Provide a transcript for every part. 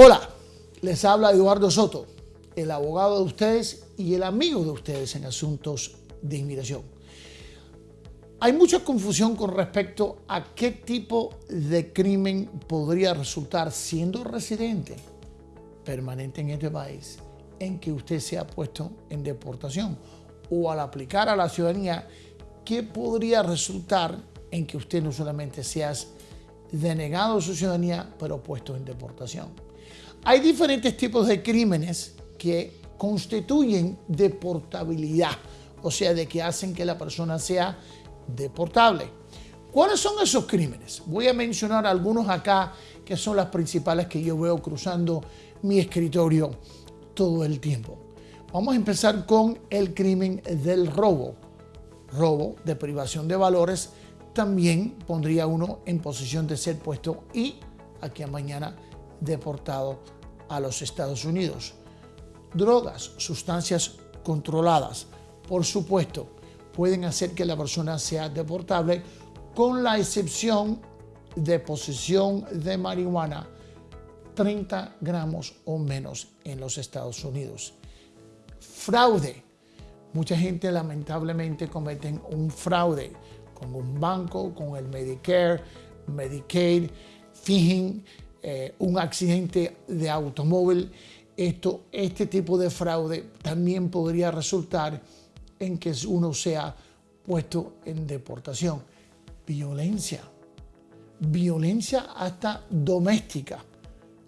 Hola, les habla Eduardo Soto, el abogado de ustedes y el amigo de ustedes en asuntos de inmigración. Hay mucha confusión con respecto a qué tipo de crimen podría resultar siendo residente permanente en este país en que usted sea puesto en deportación o al aplicar a la ciudadanía, ¿qué podría resultar en que usted no solamente sea denegado su ciudadanía, pero puesto en deportación? Hay diferentes tipos de crímenes que constituyen deportabilidad, o sea, de que hacen que la persona sea deportable. ¿Cuáles son esos crímenes? Voy a mencionar algunos acá que son las principales que yo veo cruzando mi escritorio todo el tiempo. Vamos a empezar con el crimen del robo. Robo de privación de valores también pondría uno en posición de ser puesto y aquí a mañana deportado a los Estados Unidos. Drogas, sustancias controladas, por supuesto, pueden hacer que la persona sea deportable con la excepción de posesión de marihuana 30 gramos o menos en los Estados Unidos. Fraude. Mucha gente lamentablemente cometen un fraude con un banco, con el Medicare, Medicaid, fingen eh, un accidente de automóvil, esto, este tipo de fraude también podría resultar en que uno sea puesto en deportación. Violencia, violencia hasta doméstica,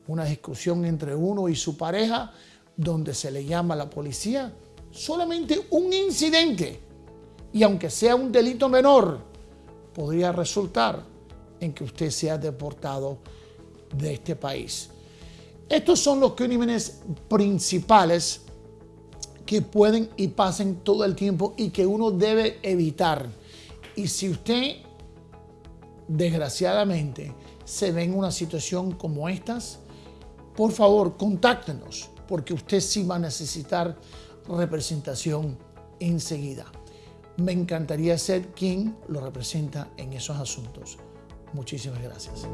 una discusión entre uno y su pareja donde se le llama a la policía, solamente un incidente, y aunque sea un delito menor, podría resultar en que usted sea deportado de este país. Estos son los crímenes principales que pueden y pasen todo el tiempo y que uno debe evitar. Y si usted, desgraciadamente, se ve en una situación como estas, por favor, contáctenos, porque usted sí va a necesitar representación enseguida. Me encantaría ser quien lo representa en esos asuntos. Muchísimas gracias.